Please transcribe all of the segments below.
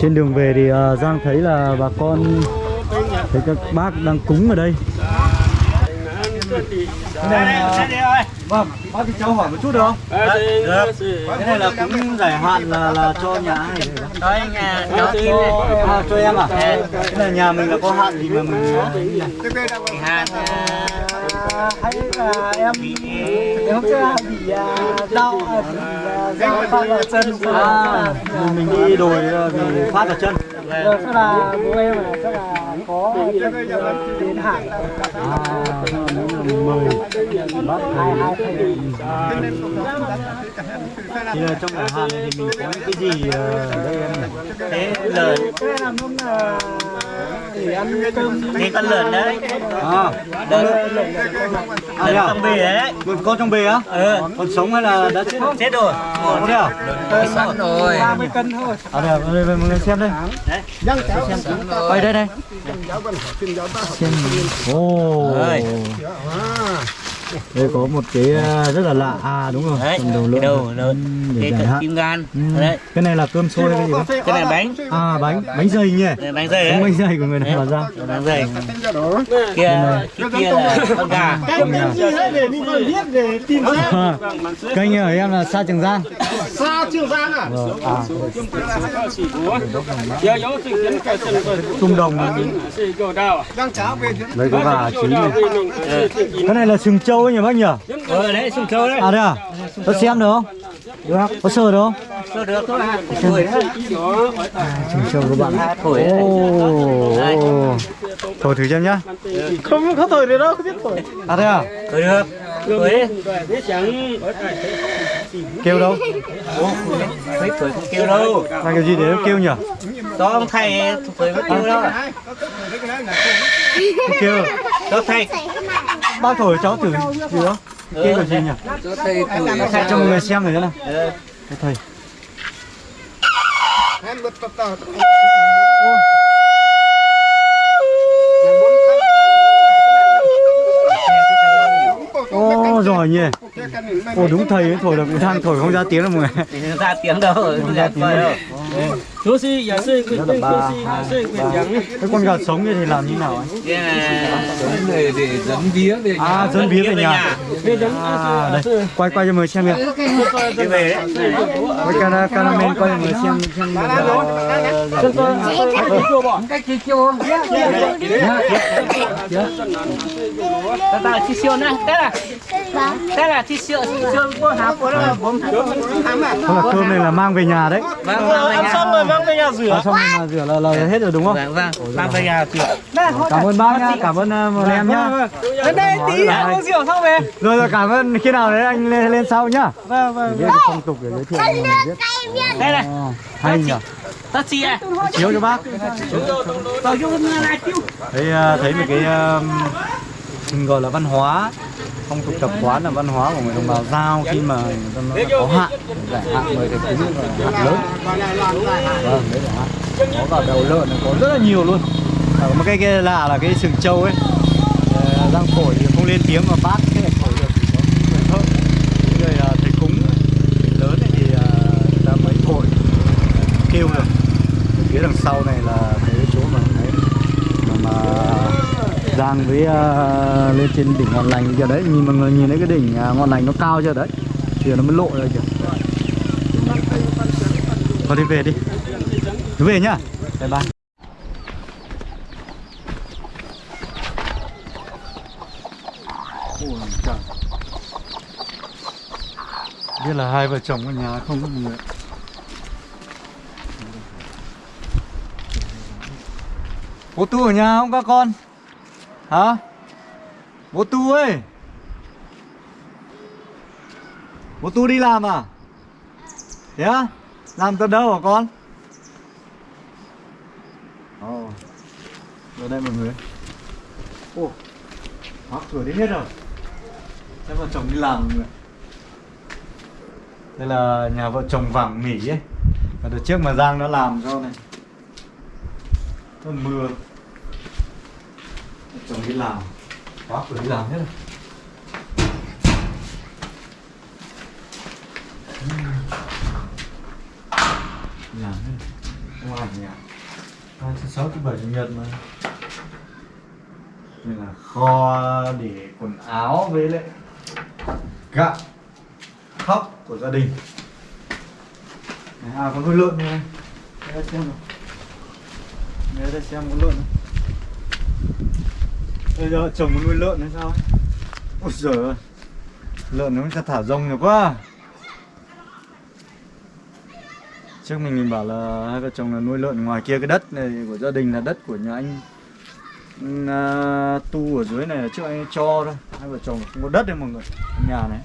trên đường về thì à, Giang thấy là bà con thấy các bác đang cúng ở đây. Cái này là... vâng bác thì cháu hỏi một chút được không? Được cái này là cúng giải hạn là là cho nhà ai? Thôi nhà cho, à, cho em à cái này nhà mình là có hạn gì mà mình hạn hay là em em sẽ bị à, đau à, bị à, do phát ở chân à, mình, đi đồi à, vì phát ở chân. Rồi chắc là bố em chắc là có đến hạn. à mời bác hai hai thầy thì là trong giải hạn này thì mình có những cái gì ờ, ở đây em thế lợn. Cái này làm lúc là để ăn cơm thế con lợn đấy. À. Lợn. À, lợn à, trong bì đấy. Con con trong bể á? Ừ. Còn sống hay là đã chết? Chết rồi. Có thế à? Sẵn rồi. 30 cân thôi. À đây, đây, đây mọi người xem đây. Quay đây đây. Xem ô Ơi. Đây có một cái ờ, rất là lạ. À đúng rồi đấy phần đầu lợn đầu lợn Ừ, để cái giải hạn. kim gan. Ừ. đấy. cái này là cơm xôi hay cái gì cái này bánh. À bánh. Bánh dày nhỉ? Bánh dày bánh đấy. dày của người này là ra bánh dày. Kia cái kia là con gà. Kênh ở em là sa trường giang. Sao trường giang à? Vâng, à. Trung đồng. Đang cháo về đây có gà chín này. Cái này là sừng trâu ấy nhỉ bác nhỉ? Ờ đấy sùng trâu đấy. À đây à? Có xem được không? Được có sờ được không? Sơ được thôi. À tuổi đấy sừng trâu các bạn. Thổi đấy. Ồ. thổi. Thử xem nhá. Không có thời đấy đâu không biết tuổi à đây à? Tuổi được. Tuổi đấy kêu đâu? Tuổi không kêu đâu. Là cái gì để nó kêu nhỉ? Đó ông thầy tuổi không kêu đâu. Không kêu. Đó thầy bác thổi cháu thử gì đó. Kêu là gì nhỉ? Tuổi cho mọi người xem thử thế nào. Ờ. Thầy. Ô. Rồi nhỉ. Ồ đúng thầy ấy thổi được đang thổi không ra tiếng đâu mọi người. Ra tiếng đâu không ra tiếng đâu chú sĩ giả sư Rất là ba. Hai ba. Cái con gà sống như thì làm như nào anh? cái là để để dẫn vía về nhà. À dân bía về nhà. về À đây. Quay quay cho mọi người xem kìa cái về đấy Quay cameraman quay cho mọi người xem xem Cách kia chưa? ta ta chi siêu này. Thế là thế là chi siêu siêu há có là bốn Không là cơm này là mang về nhà đấy. Vâng vâng ăn xong rồi mang về nhà rửa. Ăn xong rồi mà rửa là, là hết rồi đúng không? vâng vâng. Mang về nhà rửa. Cảm ơn bác nhá, cảm ơn uh, một em nhá. đến đây tí uống rượu xong về. Rồi rồi cảm ơn. Khi nào đấy anh lên, lên sau nhá. Vâng vâng biết được phong tục để giới thiệu người biết. Đây này. Ồ, Hay nhỉ. Chi à Chiếu cho bác. Này tiêu. Thấy thấy một cái mình gọi là văn hóa phong tục tập quán là văn hóa của người đồng bào giao khi mà người ta nói là có hạn giải hạn người thầy cúng là hạn lớn. Vâng đấy là hạn. Có cả đầu lợn có rất là nhiều luôn. À, một cái cái lạ là cái sừng trâu ấy à, răng phổi thì không lên tiếng mà bác cái này phổi được chỉ có người thợ Những người thầy cúng lớn này thì à, người ta mới phổi kêu được. Phía đằng sau này là cái chỗ mà đấy mà, mà Giang với uh, lên trên đỉnh ngọn lành giờ đấy nhìn mọi người nhìn thấy cái đỉnh uh, ngọn lành nó cao chưa? Đấy thì nó mới lộ ra kìa. Thôi đi về đi. Cứ về nhá. Bye bye. Ôi trời. biết là hai vợ chồng ở nhà không có người Bố Tu ở nhà không các con? Hả? Bố Tu ơi Bố Tu đi làm à? Thế yeah. Làm từ đâu hả con? Ồ oh. Ở đây mọi người Ồ oh. Khóa cửa đến hết rồi thế vợ chồng đi làm Đây là nhà vợ chồng vàng mỹ ấy Và đợt trước mà Giang nó làm cho này Nó mưa chồng đi làm. Khóa cửa đi làm hết rồi. Làm hết Không ai nhỉ? Hai thứ sáu thứ bảy chủ nhật mà. Đây là kho để quần áo với lại gạo khóc của gia đình. Này, à có nuôi lợn này đây xem nào. Để xem có lợn. không Bây giờ chồng muốn nuôi lợn hay sao ấy? Ôi giời ơi Lợn nó sẽ thả rông nhiều quá. Trước mình mình bảo là hai vợ chồng là nuôi lợn ngoài kia cái đất này của gia đình là đất của nhà anh à, tu ở dưới này là trước anh cho thôi. Hai vợ chồng không có đất đấy mọi người nhà này.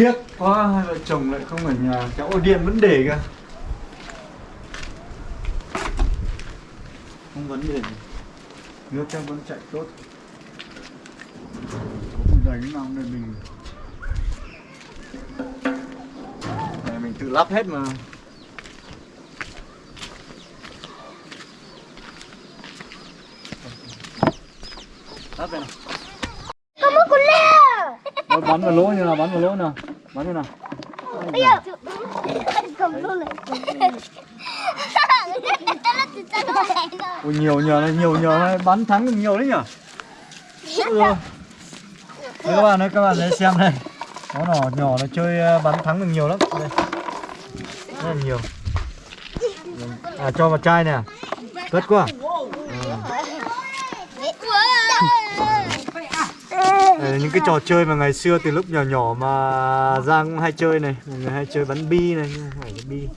Tiếc quá hai vợ chồng lại không ở nhà kéo ổ điện vẫn để kìa không vấn đề nước trong vẫn chạy tốt. Cũng đánh nào này mình này mình tự lắp hết mà. Lắp đây nào. Bắn vào lỗ như nào bắn vào lỗ nào bắn như nào. Kamu boleh. Ôi nhiều nhờ này nhiều nhờ này. Bắn thắng được nhiều đấy nhở Ôi rồi. Đây các bạn ơi các bạn lấy xem đây Nó nhỏ nhỏ nó chơi ờ, bắn thắng được nhiều lắm. Đây. Rất là nhiều. À cho vào chai nè. Cất quá. Đây là những cái trò chơi mà ngày xưa từ lúc nhỏ nhỏ mà Giang cũng hay chơi này Mọi người hay chơi bắn bi này nhưng không phải là bi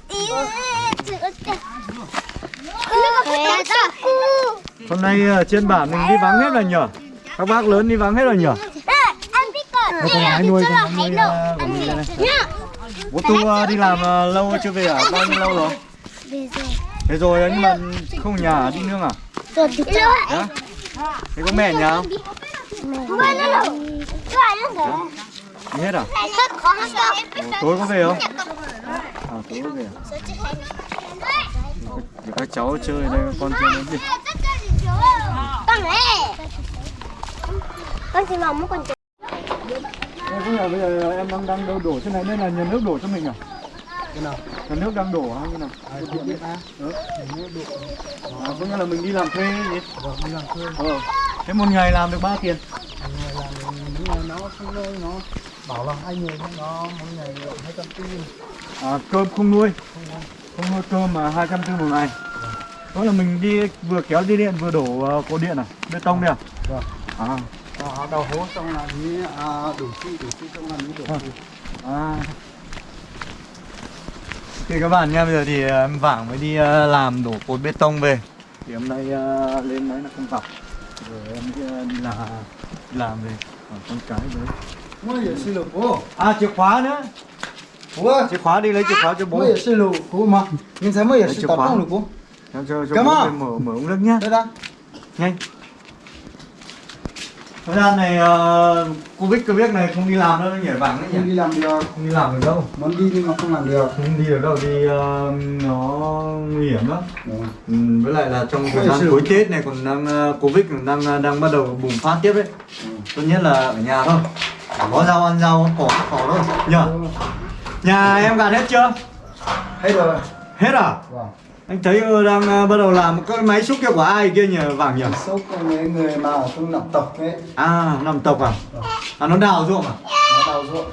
Hôm nay ở trên bản mình đi vắng hết rồi nhở Các bác lớn đi vắng hết rồi nhở Đây con gái nuôi gái nuôi ờ, của mình đây này Bố Tu ờ, đi làm ờ, lâu chưa về à? Bao nhiêu lâu rồi? Thế rồi nhưng mà không nhà à? đi nương à? Dạ? Thế có mẹ nhà không? Hết à? Tối có về không? À tối có về à? Để các cháu chơi đây con chơi nó gì? Con chỉ mong muốn con Đây, bây giờ, bây giờ em đang đang đổ, đổ trên này nên là nhà nước đổ cho mình à? Cái nào? Nhà nước đang đổ hả? Như nào? Cũng biết á. Ừ. Nước độ. À, có nghĩa là mình đi làm thuê gì? Vâng, đi làm thuê. Ờ. Thế một ngày làm được bao tiền? Người làm những người nó không nuôi nó bảo là hai người nó mỗi ngày hai trăm tư À, cơm không nuôi Không nuôi cơm mà 240 một ngày Đó là mình đi vừa kéo dây điện vừa đổ uh, cột điện à? Bê tông đây à? Vâng. À, đầu hố xong là như à, đủ chi đủ chi xong là mới đổ à. à. Thì các bạn nha, bây giờ thì uh, em Vảng mới đi uh, làm đổ cột bê tông về Thì hôm nay uh, lên đấy là không gặp rồi em ờ, đi làm làm về. Còn con cái nữa mua gì xin lỗi bố. À chìa khóa nữa. Bố chìa khóa đi lấy chìa khóa cho bố. Mua gì xin lỗi bố mà. Nhưng sao mua gì xin lỗi bố. Em cho cho bố mở mở uống nước nhá. Đây đây. Nhanh thời gian này uh, covid việc này không đi làm đâu nhỉ vàng đấy không nhỉ đi làm được. Không đi làm được đâu. Muốn đi nhưng mà không làm được. Không đi được đâu đi ờ, nó nguy hiểm lắm. Ừ. ừ, với lại là trong thời gian cuối tết này còn đang ờ, covid còn đang đang bắt đầu bùng phát tiếp đấy. Ừ. tốt nhất là ở nhà thôi. Có rau ăn rau cỏ ăn cỏ thôi nhờ. Nhà em gạt hết chưa? Hết rồi. Hết à? Vâng anh thấy đang ờ, bắt đầu làm cái máy xúc kia của ai kia nhỉ vàng nhỉ? Của mấy người mà ở trong nằm tộc ấy. À làm tộc à? À nó đào ruộng à? Nó đào ruộng.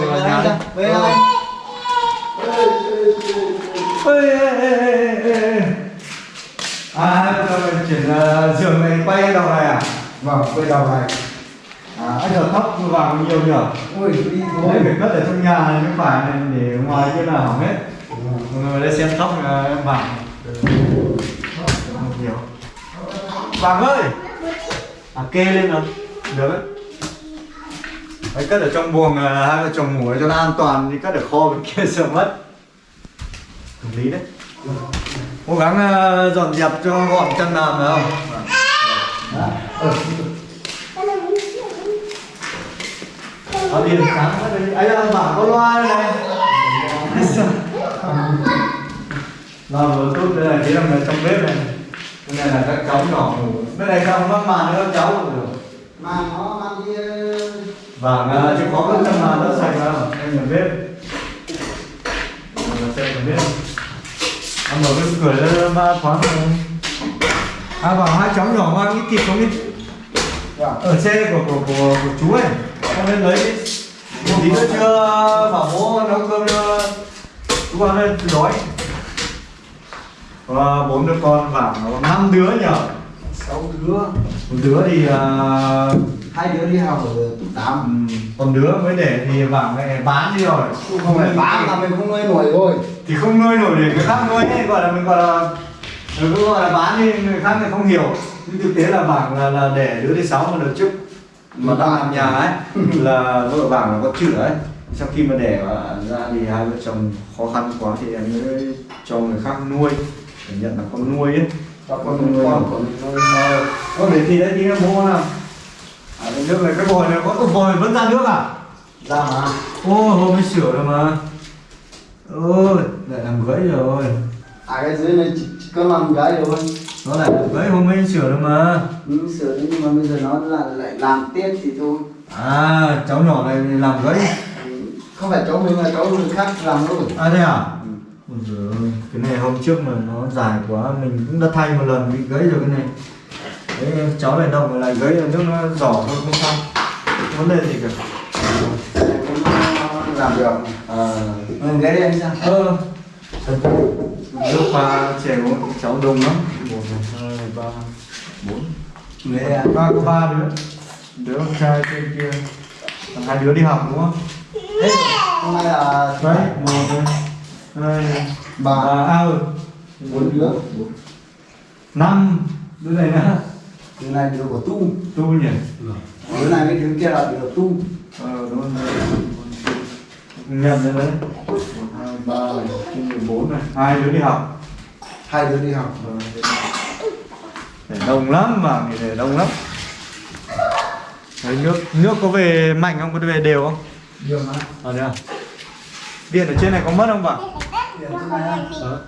Về về nhà đây. về ê. À, chuyển uh, giường này quay đầu này à? vâng quay đầu này. À, anh giờ tóc vào nhiều nhỉ? ui đi Đấy, thôi phải cất ở trong nhà này, không phải để ngoài kia là hỏng hết. Mọi người đây xem tóc à, em vàng. Nhiều. Vàng ơi! À, kê lên rồi. Được đấy. Đấy, cất ở trong buồng à, hai vợ chồng ngủ cho nó an toàn đi cất ở kho bên kia sợ mất. Hợp lý đấy. Cố gắng à, dọn dẹp cho gọn chân làm ờ. ờ, được không? ừ. Có sáng ấy là bảo có loa đây này Loa vừa tốt đây này, thế là người trong bếp này. Cái này là các cháu nhỏ ngủ. Bên này không mắc màn nữa các cháu ngủ được. Mà nó mang đi ờ, vàng à, chỉ có cái chân mà đất sạch mà em nhận biết là xem nhận biết em mở cái cửa lên ba thoáng rồi à bảo hai cháu nhỏ mang ít thịt không đi? Ở xe của của của, của chú ấy. Con lên lấy đi. Một tí nữa chưa bảo bố nấu cơm cho chú con lên đói và bốn đứa con nó có năm đứa nhở? Sáu đứa. Một đứa thì à, hai đứa đi học ở tám. Ừ, còn đứa mới để thì vàng này bán đi rồi. Không phải bán là mình không nuôi nổi rồi thì không nuôi nổi để người khác nuôi ấy gọi là mình gọi là mình cứ gọi là bán đi người khác thì không hiểu. Nhưng thực tế là vàng là, là để đứa thứ sáu mà đợt trước mà đang làm nhà ấy là vợ vàng là có chữa ấy. Sau khi mà đẻ ra thì hai vợ chồng khó khăn quá thì em mới cho người khác nuôi để nhận là con nuôi ấy. Cho con nuôi con của mình nuôi có để thì đấy tí nó mua nào. À cái nước này cái vòi này có cái vòi vẫn ra nước à? Ra mà. Ô hôm mới sửa rồi mà. Ôi lại làm gãy rồi. À cái dưới này chỉ, chỉ có làm cái thôi. Nó lại làm gãy hôm mới sửa rồi mà. Ừ, sửa nhưng mà bây giờ nó là lại làm tiếp thì thôi. À cháu nhỏ này làm gãy. Ừ, không phải cháu mình là cháu người khác làm luôn. À thế à Ôi giời ơi, cái này hôm trước mà nó dài quá mình cũng đã thay một lần bị gãy rồi cái này. Đấy cháu này động lại gãy là nước nó giỏ thôi không sao. Vấn đề gì cả. Làm được. À ừ, cái đấy anh sao nước pha chè uống cháu đông lắm. Một này hai ba bốn. À? ba có ba đứa. Đứa con trai trên kia. Hai đứa đi học đúng không? Hôm nay là đấy một này hai Ba. à ừ bốn đứa. Năm. Đứa này nữa. Đứa này đứa của tu. Tu nhỉ? Đứa này với đứa kia là đứa tu. Ờ đúng rồi. Nhận rồi đấy. Một hai ba mười bốn này. Hai đứa đi học. Hai đứa đi học. Ờ, để đông lắm mà để đông lắm. Đấy nước nước có về mạnh không? Có về đều không? Nhiều mà. Ở đây à điện ở trên này có mất không bạn? Á? ờ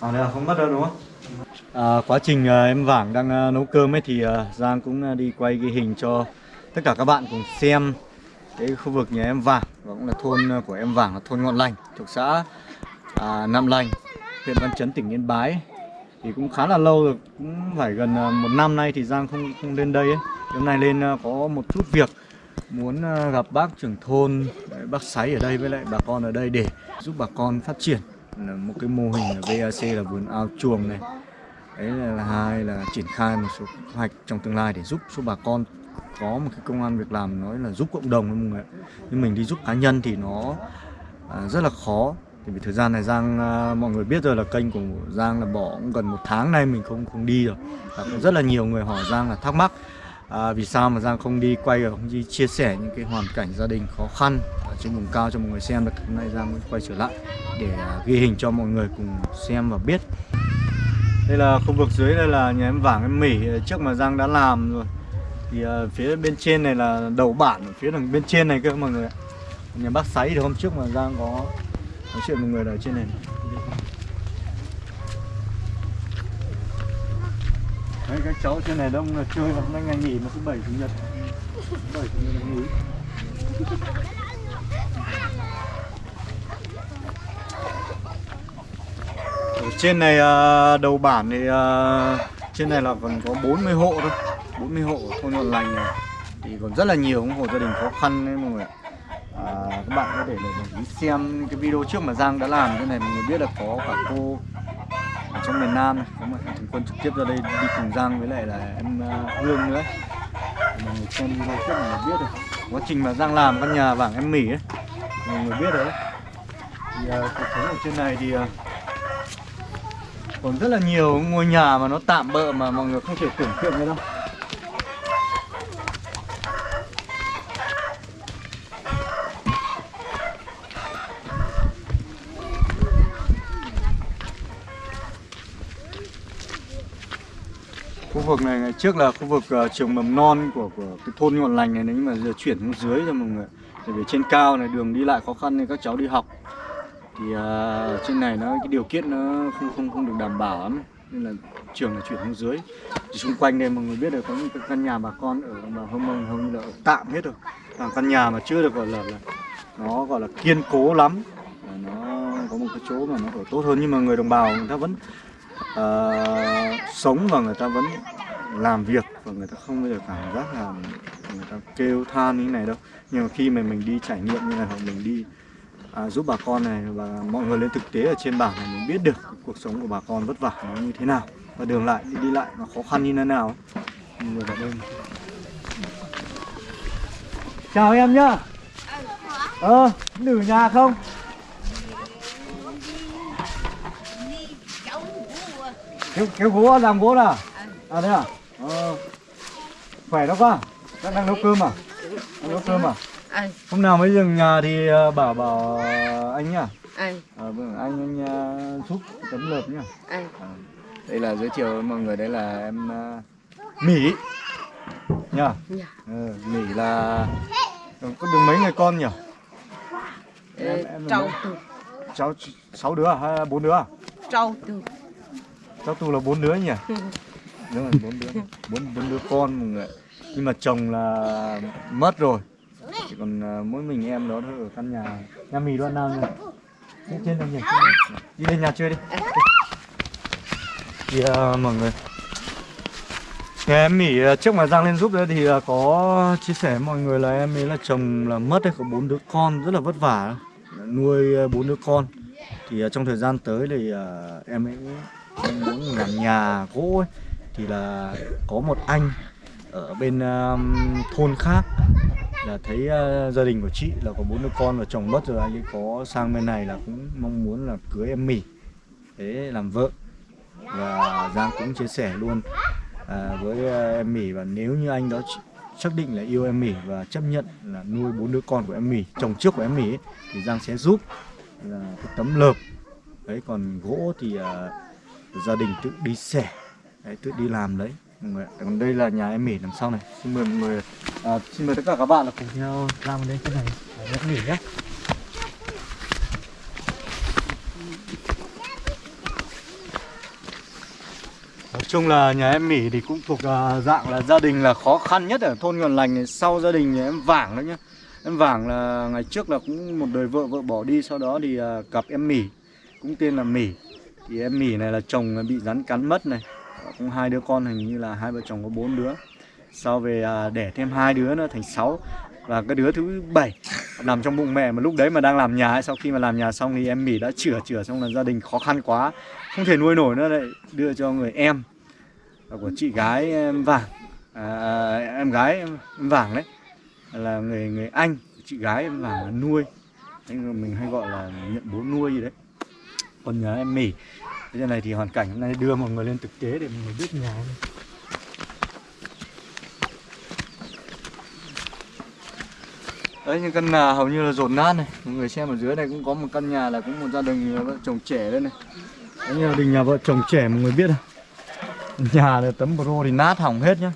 ở đây à không mất đâu đúng không? À, quá trình à, em vàng đang à, nấu cơm ấy thì à, giang cũng à, đi quay ghi hình cho tất cả các bạn cùng xem cái khu vực nhà em vàng. Và cũng là thôn à, của em vàng là thôn ngọn lành thuộc xã à, nam lành huyện văn chấn tỉnh yên bái. Thì cũng khá là lâu rồi cũng phải gần à, một năm nay thì giang không không lên đây ấy. Hôm nay lên à, có một chút việc muốn ờ, gặp bác trưởng thôn bác sáy ở đây với lại bà con ở đây để giúp bà con phát triển. Là một cái mô hình là VAC là vườn ao chuồng này. Đấy là, là hai là triển khai một số kế hoạch trong tương lai để giúp cho bà con có một cái công an việc làm nói là giúp cộng đồng mọi người nhưng mình đi giúp cá nhân thì nó à, rất là khó. Thì vì thời gian này Giang à, mọi người biết rồi là kênh của Giang là bỏ cũng gần một tháng nay mình không không đi rồi. Và cũng rất là nhiều người hỏi Giang là thắc mắc à, vì sao mà Giang không đi quay ở không đi chia sẻ những cái hoàn cảnh gia đình khó khăn ở trên vùng cao cho mọi người xem được? Hôm nay Giang mới quay trở lại để à, ghi hình cho mọi người cùng xem và biết. Đây là khu vực dưới đây là nhà em vàng em mỉ trước mà Giang đã làm rồi. Thì à, phía bên trên này là đầu bản phía đằng bên trên này cơ mọi người ạ. Nhà bác sáy thì hôm trước mà Giang có nói chuyện một người ở trên này. Đấy, các cháu trên này đông là chơi vào hôm nay ngày nghỉ mà thứ bảy chủ nhật. Bảy chủ nhật là nghỉ. Ở trên này à, đầu bản thì à, trên này là còn có 40 hộ thôi. 40 hộ thôn nhuận Lành này. Thì còn rất là nhiều những hộ gia đình khó khăn đấy mọi người ạ. À, các bạn có thể để để ý xem cái video trước mà Giang đã làm. Cái này mọi người biết là có cả cô ở trong miền Nam này có một thằng quân trực tiếp ra đây đi cùng Giang với lại là em ờ, Hương nữa. Mà mọi người xem video trước mọi người biết rồi. Quá trình mà Giang làm căn nhà bảng em mỉ ấy mọi người biết rồi. Đấy thì uh, cuộc sống ở trên này thì uh, còn rất là nhiều ngôi nhà mà nó tạm bợ mà mọi người không thể tưởng tượng được đâu. Vực này ngày trước là khu vực uh, trường mầm non của của cái thôn ngọn lành này nhưng mà giờ chuyển xuống dưới cho mọi người. Tại vì trên cao này đường đi lại khó khăn nên các cháu đi học. Thì uh, trên này nó cái điều kiện nó không không không được đảm bảo lắm. Nên là trường là chuyển xuống dưới. Thì xung quanh đây mọi người biết được có những cái căn nhà bà con ở mà hông mông hầu như là ở tạm hết rồi. Là căn nhà mà chưa được gọi là, là nó gọi là kiên cố lắm. Và nó có một cái chỗ mà nó ở tốt hơn. Nhưng mà người đồng bào người ta vẫn uh, sống và người ta vẫn làm việc và người ta không bao giờ cảm giác là người ta kêu than như thế này đâu. Nhưng mà khi mà mình đi trải nghiệm như này hoặc mình đi à, giúp bà con này và mọi người lên thực tế ở trên bản này mình biết được cuộc sống của bà con vất vả nó như thế nào. Và đường lại đi, đi lại nó khó khăn như thế nào. Mọi người vào đây chào em nhá. Ờ nữ nhà không? Kéo kéo gỗ làm gỗ là à thế à ờ. Khỏe đó con. Đang đang nấu cơm à? Đang nấu cơm à? Hôm nào mới dừng nhà thì ờ, bảo bảo anh nhá. Anh, Ờ, vâng, anh anh ờ, giúp tấm lợp nhá. Anh. Ờ, đây là giới thiệu mọi người đây là em ờ, Mỹ. Nhá. Ờ, Mỹ là ờ, có được mấy người con nhỉ? Em- em mấy- từ, cháu ch- sáu đứa à hay bốn đứa à? Trâu từ. cháu tu là bốn đứa nhỉ đúng rồi bốn đứa. Bốn bốn đứa con mọi người nhưng mà chồng là mất rồi. Chỉ còn à, mỗi mình em đó thôi ở căn nhà nhà mì đoạn nào nhỉ? Trên trên đây nhỉ? Đi lên nhà chơi đi. Thì ờ, mọi người. Thì em Mỹ à, trước mà Giang lên giúp đấy thì có chia sẻ với mọi người là em ấy là chồng là mất đấy có bốn đứa con rất là vất vả. Nuôi bốn đứa con. Thì trong thời gian tới thì em ấy muốn làm nhà gỗ ấy, thì là có một anh ở bên um, thôn khác là thấy uh, gia đình của chị là có bốn đứa con và chồng mất rồi anh ấy có sang bên này là cũng mong muốn là cưới em mì thế làm vợ và Giang cũng chia sẻ luôn à, với uh, em mì và nếu như anh đó xác định là yêu em mì và chấp nhận là nuôi bốn đứa con của em mì chồng trước của em mì ấy, thì Giang sẽ giúp là cái tấm lợp. Đấy còn gỗ thì uh, gia đình tự đi xẻ đấy, tự đi làm đấy. Mọi người còn đây là nhà em mỉ đằng sau này. Xin mời mọi người à, xin mời tất cả các bạn là cùng nhau làm đến cái này. Em mỉ nhé. Nói chung là nhà em Mỹ thì cũng thuộc à, dạng là gia đình là khó khăn nhất ở thôn Nhuần Lành này. Sau gia đình nhà em Vảng đó nhá. Em Vảng là ngày trước là cũng một đời vợ vợ bỏ đi. Sau đó thì à, cặp em Mỹ Cũng tên là Mỹ Thì em Mỹ này là chồng bị rắn cắn mất này. Cũng hai đứa con hình như là hai vợ chồng có bốn đứa. Sau về à, đẻ thêm hai đứa nữa thành sáu. Và cái đứa thứ bảy nằm trong bụng mẹ mà lúc đấy mà đang làm nhà ấy, Sau khi mà làm nhà xong thì em mỉ đã chữa chữa xong là gia đình khó khăn quá Không thể nuôi nổi nữa lại đưa cho người em của chị gái em Vàng. À, em gái em Vàng đấy là người người anh chị gái em Vàng nuôi. Mình hay gọi là nhận bố nuôi gì đấy. Còn nhà em mỉ. Thế này thì hoàn cảnh hôm nay đưa mọi người lên thực tế để mọi người biết nhà này. Đấy những căn nhà hầu như là rột nát này. Mọi người xem ở dưới này cũng có một căn nhà là cũng một gia đình vợ chồng trẻ đây này. Đấy gia đình nhà vợ chồng trẻ mọi người biết không Nhà là tấm pro thì nát hỏng hết nhá.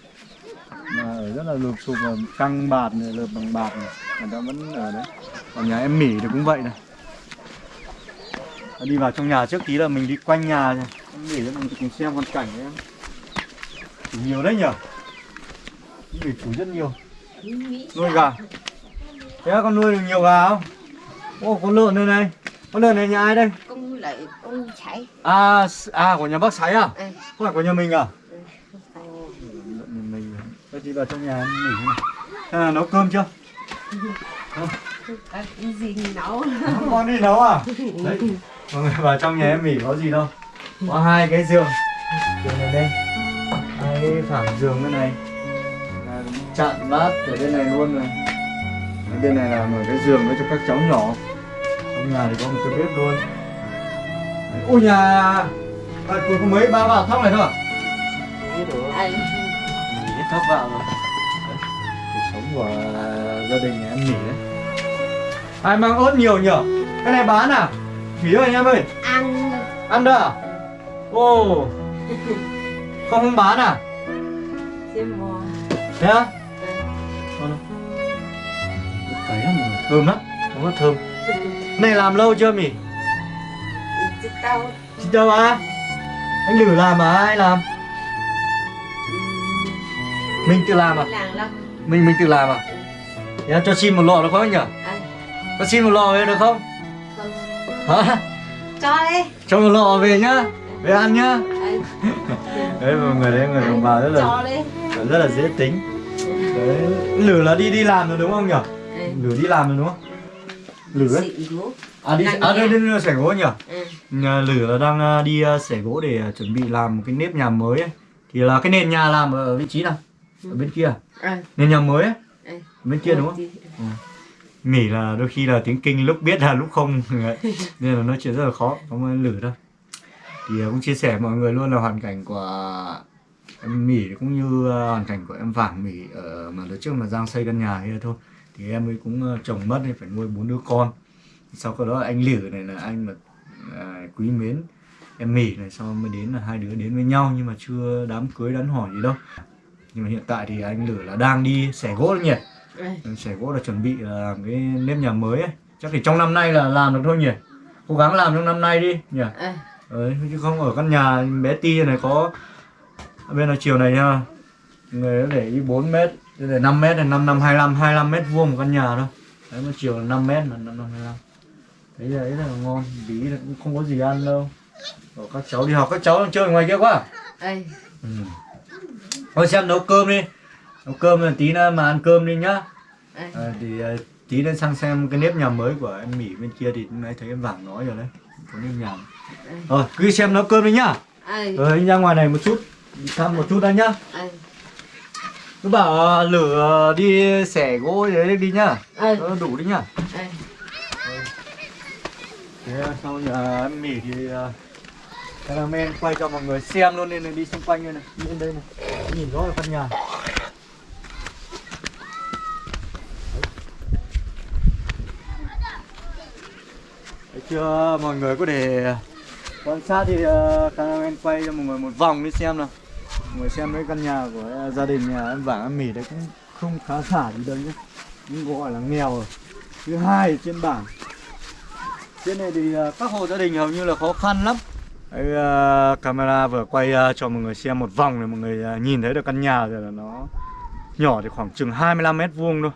Mà ở rất là lụp sụp và căng bạt này, lợp bằng bạt này. Người ta vẫn ở đấy. Còn nhà em Mỹ thì cũng vậy này Đi vào trong nhà trước tí là mình đi quanh nhà này Mỹ cho mình cùng xem hoàn cảnh đấy em nhiều đấy nhở Mỹ chủ rất nhiều Nuôi gà Thế con nuôi được nhiều gà không? Ô, con lợn đây này Con lợn này nhà ai đây? Con lại, con chạy. À, à của nhà bác Sái à? Ừ. Không phải của nhà mình à? Ờ, Nhà mình Tôi đi vào trong nhà nghỉ là nấu cơm chưa? à, cái gì nấu? Không con đi nấu à? Đấy, mọi người vào trong nhà em nghỉ có gì đâu. Có hai cái giường. Giường này đây. Hai cái phẳng giường bên này. Là Chặn bát ở bên này luôn rồi Ở bên này là một cái giường đó cho các cháu nhỏ. Trong nhà thì có một cái bếp luôn. Ôi nhà à, có mấy ba vào thóc này thôi à? Anh, Hết thóc vào rồi. Cuộc sống của gia đình nhà em nghỉ đấy. Ai mang ớt nhiều nhở? Cái này bán à? Nghỉ ơi anh em ơi. Ăn. Ăn đó à? Ồ Không không bán à? Thế á? Ngon không? Ớt cấy lắm thơm lắm. Đúng là thơm. Này làm lâu chưa mỉ? Tao, Chị đâu à? anh lử làm mà ai làm? Mình tự làm à? Mình mình tự làm à? Thế cho xin một lọ được không anh nhỉ? Cho xin một lọ được không hả? Cho đi. Cho một lọ về nhá. Về ăn nhá. Đấy. Mọi người đấy người đồng bào rất là rất là dễ tính. Đấy lử là đi đi làm rồi đúng không nhỉ? Anh lử đi làm rồi đúng không? Lử ấy. À đi à đi đây đây xẻ gỗ nhỉ? Ừ. Lử là đang đi xẻ gỗ để à, chuẩn bị làm một cái nếp nhà mới ấy. thì là cái nền nhà làm ở vị trí nào? Ở bên kia à? anh nền nhà mới ấy? Anh bên kia đúng không Mỉ là đôi khi là tiếng kinh lúc biết là lúc không. Nên là nói chuyện rất là khó không ai lử đâu thì à, cũng chia sẻ mọi người luôn là hoàn cảnh của em Mỉ cũng như à, hoàn cảnh của em Vàng Mỉ ở mà đợt trước mà Giang xây căn nhà kia thôi. Thì em ấy cũng à, chồng mất nên phải nuôi bốn đứa con. Sau đó anh Lử này là anh mà à, quý mến em Mỉ này sau mới đến là hai đứa đến với nhau nhưng mà chưa đám cưới đám hỏi gì đâu. Nhưng mà hiện tại thì anh Lử là đang đi xẻ gỗ nhỉ Sẻ gỗ là chuẩn bị là làm cái nếp nhà mới ấy. Chắc thì trong năm nay là làm được thôi nhỉ? Cố gắng làm trong năm nay đi nhỉ? Đấy, chứ không ở căn nhà bé ti này có Bên là chiều này nha Người để ý 4 mét là 5 mét này 5 năm 25 25 mét vuông một căn nhà thôi. Đấy mà chiều là 5 mét là 5 năm 25 Đấy là, đấy là ngon. Bí là cũng không có gì ăn đâu. Bảo các cháu đi học các cháu đang chơi ngoài kia quá. Anh ừ. Thôi xem nấu cơm đi Nấu cơm là tí nữa mà ăn cơm đi nhá. Anh À, thì à, tí lên sang xem cái nếp nhà mới của em Mỹ bên kia thì nãy thấy em Vàng nói rồi đấy có nếp nhà. Rồi cứ xem nấu cơm đi nhá. Anh rồi anh ra ngoài này một chút thăm một chút đã nhá. Anh cứ bảo lửa đi xẻ gỗ đấy đi nhá. Anh đủ đi nhá. Anh thế sau nhà em Mỹ thì cameraman quay cho mọi người xem luôn nên đi xung quanh đây này đi lên đây này. Nhìn rõ là căn nhà chưa? Mọi người có thể ờ, quan sát thì ờ, uh, em quay cho mọi người một vòng đi xem nào. Mọi người xem cái căn nhà của ờ, gia đình nhà em vàng em mỉ đấy cũng không khá giả gì đâu nhé. Nhưng gọi là nghèo rồi. Thứ hai trên bảng. Trên này thì uh, các hộ gia đình hầu như là khó khăn lắm. Đấy, uh, camera vừa quay uh, cho mọi người xem một vòng để mọi người uh, nhìn thấy được căn nhà rồi là nó nhỏ thì khoảng chừng 25 mét vuông thôi.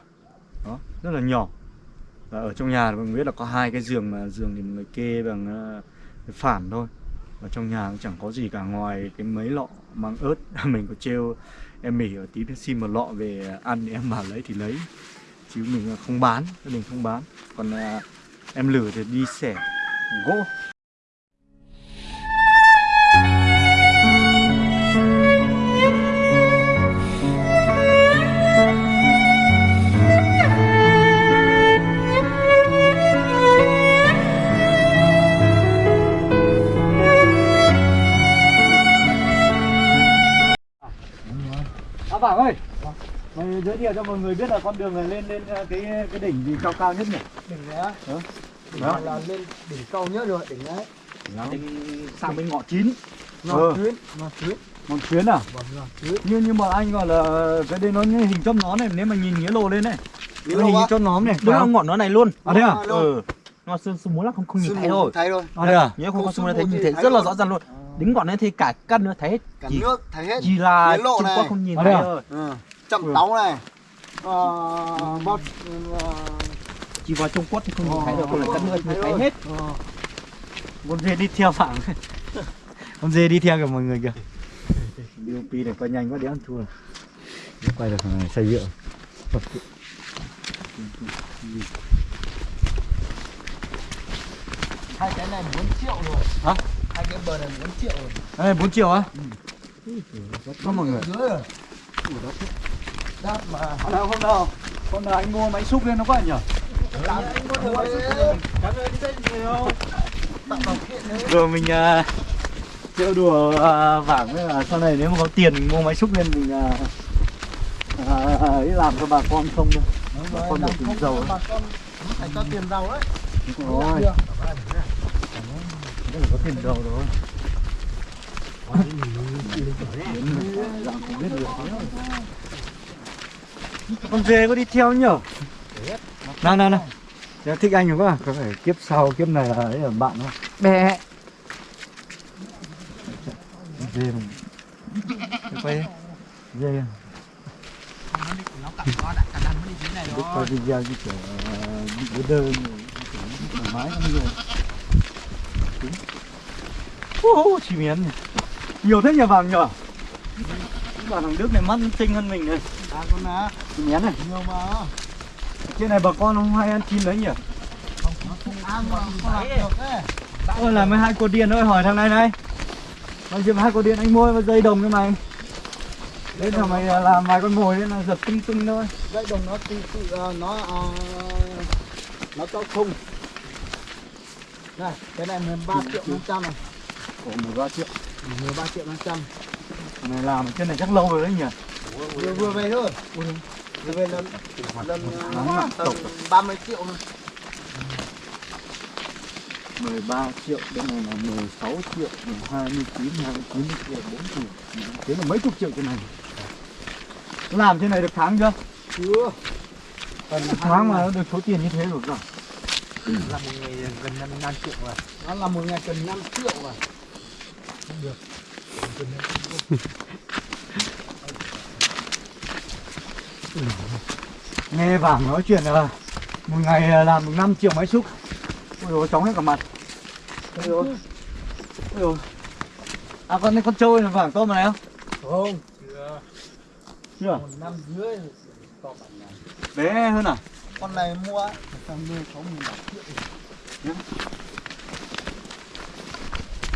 Đó rất là nhỏ và ở trong nhà thì mọi người biết là có hai cái giường mà giường thì mọi người kê bằng uh, phản thôi. Ở trong nhà cũng chẳng có gì cả ngoài cái mấy lọ măng ớt mình có trêu em mỉ ở tí xin một lọ về ăn thì em bảo lấy thì lấy. Chứ mình không bán gia đình không bán. Còn uh, em lử thì đi xẻ gỗ. Giới thiệu cho mọi người biết là con đường này lên lên uh, cái cái đỉnh gì cao cao nhất nhỉ? đỉnh này á Đó. đó là lên đỉnh cao nhất rồi đỉnh đấy Đỉnh sang bên ngõ chín. ngọn Ờ. tuyến ngọn tuyến Ngọn chuyến à? vâng ngọn tuyến Nhưng nhưng mà anh gọi là cái đây nó như hình chóp nón này nếu mà nhìn nghĩa lồ lên này. Nghĩa lồ hình chóp nón này. đúng là không? ngọn nó này luôn À thế à? ừ nó sương sương muốn là không không nhìn thấy thôi thấy thôi À thế à? nhớ không có sương thấy nhìn thấy rất là rõ ràng luôn đính ngọn này thì cả căn nữa thấy cả chỉ, nước thấy hết chỉ là Nghĩa lộ Trung này. Quốc không nhìn À thấy à? thôi ừ. Chậm táo này ờ, bót ờ, chỉ vào Trung Quốc thì không nhìn thấy được còn là căn nước thì thấy hết. Con dê đi theo phẳng. con dê đi theo kìa mọi người kìa. DOP này quay nhanh quá đéo ăn thua. Quay được thằng này xây dựng. hai cái này 4 triệu rồi Hả? hai cái bờ này 4 triệu rồi Đây 4 triệu á? Có mọi người. dưới rồi đáp mà Hôm nào hôm nào hôm nào anh mua máy xúc lên nó có ảnh nhỉ? làm anh có được đấy Rồi mình uh, trêu đùa uh, vảng với là sau này nếu mà có tiền mình mua máy xúc lên mình uh, uh, ấy làm cho bà con không thôi. Bà con được tiền giàu ấy. bà con phải cho tiền giàu đấy Đúng rồi. Rất là có tiền giàu rồi. Dạng không biết được. Con dê có đi theo nhở? Nào nào nào. Dạ, thích anh quá, có phải kiếp sau kiếp này là ấy là bạn không? bé dê mình quay dê nó cặp nó đặt cả đàn nó đi dưới này Đức đó quay video như kiểu bị cái đơn. Thoải mái lắm rồi. Ô, chim én này Nhiều thế nhà vàng nhở Bà thằng Đức này mắt xinh hơn mình này. À con má, Én này nhiều mà. Trên này bà con không hay ăn chim đấy nhỉ Ăn mà không làm được đấy. Ôi là mấy hai cô điên ơi hỏi thằng này này chuyện với hai cô điên anh mua dây đồng cho mày Đấy là mày làm vài con mồi đấy là giật tinh tinh thôi Dây đồng nó tự tự ờ, nó ờ, nó có khung. Này, cái này 13 triệu 500 này. Ồ 13 triệu 13 triệu 500. Thằng này làm ở trên này chắc lâu rồi đấy nhỉ Vừa vừa về thôi. Vừa về lần lần ờ, tầm tộc 30 triệu này. 13 triệu bên này là 16 triệu 29 29 triệu 4 triệu. Thế là mấy chục triệu trên này. Làm trên này được tháng chưa? Chưa. Được tháng mà được số tiền như thế rồi rồi là một ngày gần 5, 5 triệu rồi nó là một ngày cần 5 triệu rồi. Nghe vàng nói chuyện là một ngày à, làm được 5 triệu máy xúc. Ôi dồi chóng hết cả mặt. Ôi dồi. Ôi dồi. À con con trâu là vàng tôm này không Không, chưa? Một năm dưới rồi. to bản này. bé hơn à? Con này mua tầm 16 nghìn triệu.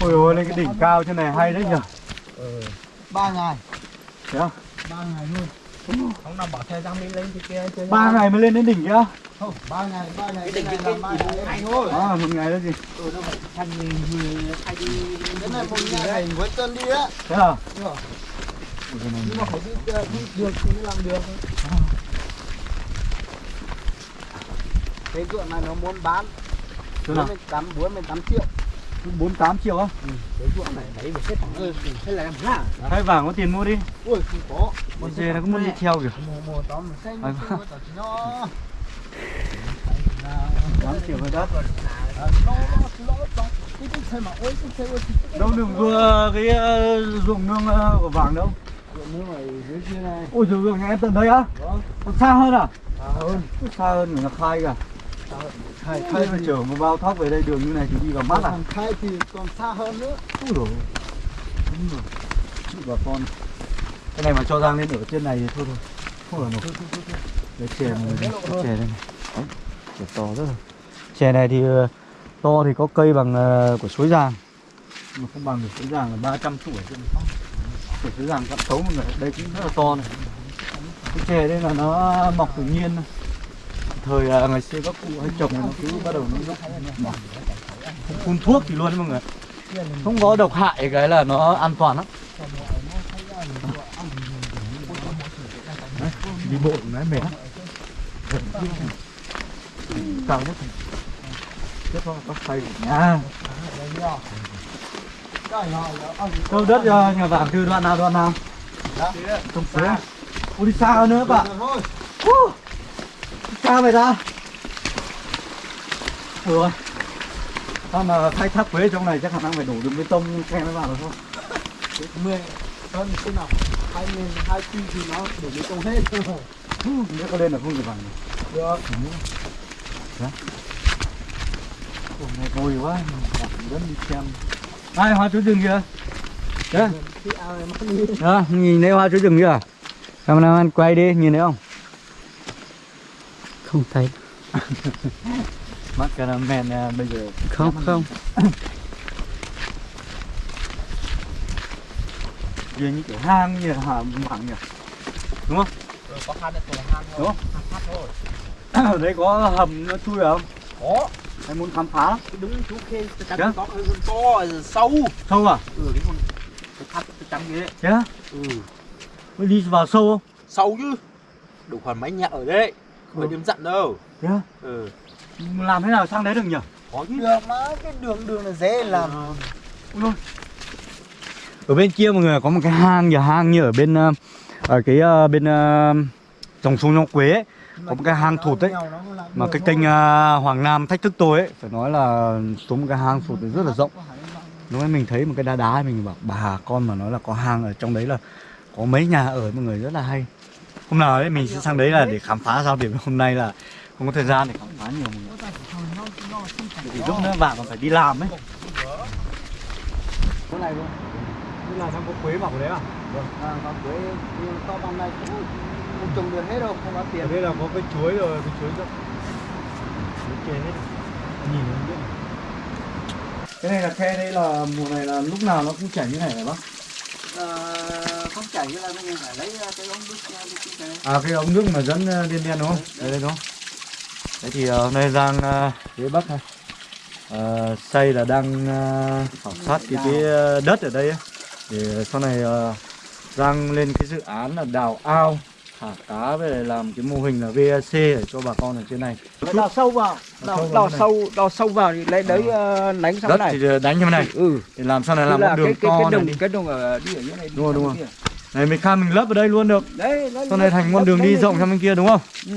ôi dồi lên cái đỉnh cao trên này hay đấy nhỉ? Ba ngày. Thế không? ba ngày luôn không nào bỏ thời gian đi lên thì kia chơi ba ngày mới lên đến đỉnh kia. Không ba ngày ba ngày Cái đỉnh kia là cái- ba cái- ngày thôi. À một ngày đó gì? Ừ nó phải thành người người hay đi cái này một ngày với chân đi á. Thế à? Nhưng mà phải đi, ờ, đi được thì mới làm được. Cái ruộng này nó muốn bán chỗ nào? 48 48 triệu 48 triệu á. Cái ruộng này đấy một cái thằng ơi là hay vàng có tiền mua đi. Ui không có. Con dê nó cũng muốn đi theo kìa. Mùa mùa tóm xanh tỏ nó. 8 triệu hơi đắt Ờ, cái cái cái cái đâu đừng vừa cái ờ, ruộng nương ờ, của vàng đâu. Ruộng nước này dưới kia này. Ôi ơi nhà em tận đây á. Vâng. xa hơn à? À hơn. Xa hơn người nó khai kìa khai khai mà chở một bao thóc về đây đường như này thì đi vào mắt à? Khai thì còn xa hơn nữa. Ui rồi đúng rồi. Chịu bà con. Cái này mà cho Giang lên ở trên này thì thôi thôi. Không ở nổi cái chè này chè đây này. Chè to rất là. Chè này thì ờ, to thì có cây bằng ờ, của suối Giang. Mà không bằng được suối Giang là 300 tuổi trên của suối cắt tấu một người đây cũng rất là to này. Cái chè đây là nó mọc tự nhiên. thôi thời ờ, ngày xưa các cụ hay trồng nó cứ bắt đầu nó mọc phun thuốc thì luôn đấy mọi người không có độc hại cái là nó an toàn lắm. Đi bộ nó mệt lắm. Cao nhất. Tiếp theo có xây nha nhà đâu đất à, nhà vàng từ đoạn nào đoạn nào? Trồng phía Ôi đi xa hơn nữa bạn. Uh, xa vậy ta rồi. Sao mà khai thác quế trong này chắc khả năng phải đổ đường bê tông khe mới vào được không? mười hơn thế nào? Hai nghìn hai chi thì nó để bê tông hết. Nếu có lên là không được bằng. Được. Ủa, này vui quá, vẫn đi xem. Ai hoa chuối rừng kìa đi. Đó, nhìn thấy hoa chuối rừng kìa Cameraman quay đi, nhìn thấy không? Không thấy. Mắt cameraman à, bây giờ. Không không. Như như kiểu hang như là hàm mảng nhỉ? Đúng không? có khăn được rồi hang Đúng không? Ở đây có hầm nó chui vào không? có. Hay muốn khám phá lắm. Đúng chú khê chăm có to sâu. Sâu à? ừ cái con tôi khát tôi chăm cái đấy. Thế á? ừ. Mới đi vào sâu không? sâu chứ. Đủ khoảng mấy nhà ở đấy không phải Ừ. đêm dặn đâu. Thế á? ừ. Làm thế nào sang đấy được nhỉ? có chứ được mà cái đường đường là dễ làm. Ở bên kia mọi người có một cái hang như hang như ở bên ờ, ở cái ờ, bên ờ, dòng sông Long Quế ấy, có một cái hang thụt đấy mà cái kênh ờ, Hoàng Nam thách thức tôi ấy phải nói là xuống một cái hang thụt rất là rộng. Lúc ấy mình thấy một cái đá đá mình bảo bà con mà nói là có hang ở trong đấy là có mấy nhà ở mọi người rất là hay hôm nào đấy mình sẽ sang đấy là để khám phá sao điểm hôm nay là không có thời gian để khám phá nhiều. Vì lúc nữa bạn còn phải đi làm ấy. Chỗ này luôn. Như là trong có quế bảo đấy à? Vâng, à, và quế nhưng to bằng này cũng không trồng được hết đâu, không có tiền. đây là có cái chuối rồi cái chuối chuối kê hết. Nhìn nó biết. Cái này là khe đây là mùa này là lúc nào nó cũng chảy như này phải bác? Ờ, không chảy là mình phải lấy ờ, cái ống nước ra đi cái này. À cái ống nước mà dẫn ờ, đen đen đúng không? Đây đây đúng không? Đấy thì ờ, hôm nay Giang ờ, phía Bắc này ờ, xây là đang ờ, khảo sát cái cái ờ, đất ở đây ấy. Để sau này ờ, Giang lên cái dự án là đào ao thả cá lại làm cái mô hình là VAC để cho bà con ở trên này. Đào sâu vào, Đào đào, sâu vào đào cái sâu, vào thì lấy đấy ờ, đánh sang Đất cái này. thì ờ, đánh như này Ừ, để làm sau này làm là một đường cái, cái, to cái này đồng, đi. cái đồng ở đi ở dưới này. Đúng rồi, đúng rồi. Này mình khai mình lấp ở đây luôn được. Đấy, Sau này thành con đường đi rộng sang bên kia đúng không? Ừ.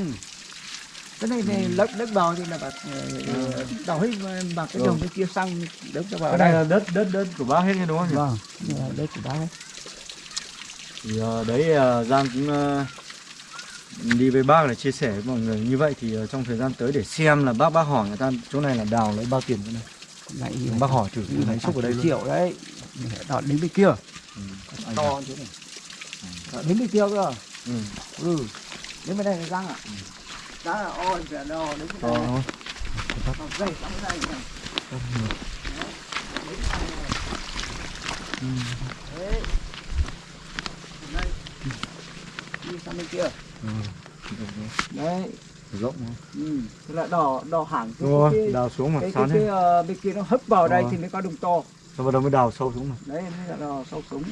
Cái này này lấp đất vào thì là bà ờ, đào hết bằng cái Ừ. đồng bên kia sang đất cho vào Cái đây. này là đất đất đất của bác hết đúng không nhỉ? Vâng, đất của bác ấy. thì ờ, đấy ờ, Giang cũng ờ, đi với bác để chia sẻ với mọi người như vậy thì ờ, trong thời gian tới để xem là bác bác hỏi người ta chỗ này là đào lấy bao tiền chỗ này Này, bác hỏi thử lấy xúc ở đây triệu đấy đọt đến bên kia Anh to chỗ này đến bên kia cơ ừ. ừ đến bên đây là răng ạ đó là ôi phải đo đến đúng không? Còn dây sắm dây này đấy đây đi sang bên kia Ừ. đấy rộng đúng không? ừ. thế là đỏ đỏ hẳn cái, rồi đào xuống mà cái, cái, cái, ờ, bên kia nó hấp vào đây Rồi. thì mới có đồng to sau đó mới đào sâu xuống mà đấy mới là đỏ sâu súng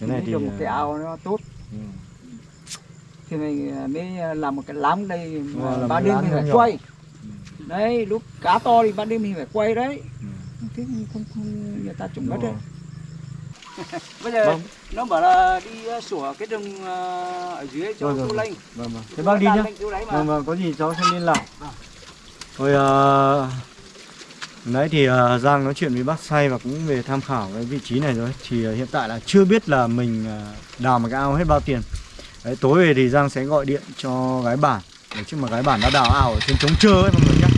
cái này thì dùng cái ờ, ao nó tốt ừ. thì mình ờ, mới làm một cái lám đây mà Rồi, ban đêm mình phải nhỏ. quay đấy lúc cá to thì ban đêm mình phải quay đấy Ừ. thế không không, không người ta trồng đất đấy rồi. bây giờ Vâng. nó bảo là đi sủa cái rừng ở dưới cho Rồi, rồi, thu rồi. lanh vâng vâng thế bác đi nhá. Vâng vâng, có gì cháu sẽ liên lạc. Thôi uh, nãy thì uh, Giang nói chuyện với bác say và cũng về tham khảo cái vị trí này rồi. Thì uh, hiện tại là chưa biết là mình uh, đào một cái ao hết bao tiền. Đấy, tối về thì Giang sẽ gọi điện cho gái bản. Để chứ mà gái bản đã đào ao ở trên trống trơ ấy mọi người nhé.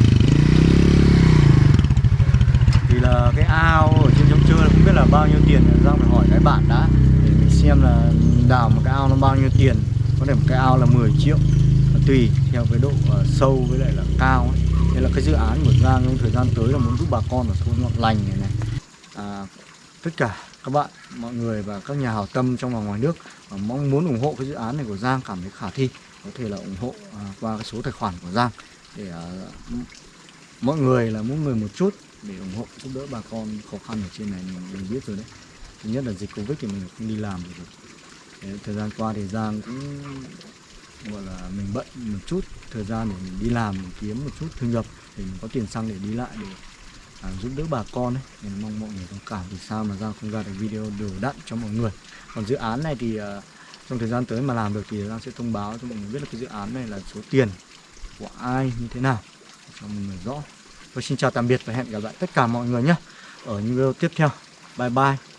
Thì là cái ao ở trên trống trơ là không biết là bao nhiêu tiền Giang phải hỏi gái bản đã để mình xem là đào một cái ao nó bao nhiêu tiền. Có thể một cái ao là 10 triệu tùy theo cái độ uh, sâu với lại là cao ấy. Đây là cái dự án của Giang trong thời gian tới là muốn giúp bà con ở thôn Ngọn Lành này này. À, tất cả các bạn mọi người và các nhà hảo tâm trong và ngoài nước và mong muốn ủng hộ cái dự án này của Giang cảm thấy khả thi có thể là ủng hộ à, qua cái số tài khoản của Giang để à, mọi người là mỗi người một chút để ủng hộ giúp đỡ bà con khó khăn ở trên này mình, mình biết rồi đấy. Thứ nhất là dịch covid thì mình không đi làm được. Đấy, thời gian qua thì Giang cũng gọi là mình bận một chút thời gian để mình đi làm mình kiếm một chút thu nhập để mình có tiền xăng để đi lại để à, giúp đỡ bà con ấy. Nên mong mọi người thông cảm vì sao mà ra không ra được video đều đặn cho mọi người. Còn dự án này thì à, trong thời gian tới mà làm được thì Giang sẽ thông báo cho mọi người biết là cái dự án này là số tiền của ai như thế nào cho mọi người rõ. Tôi xin chào tạm biệt và hẹn gặp lại tất cả mọi người nhé. Ở những video tiếp theo. Bye bye.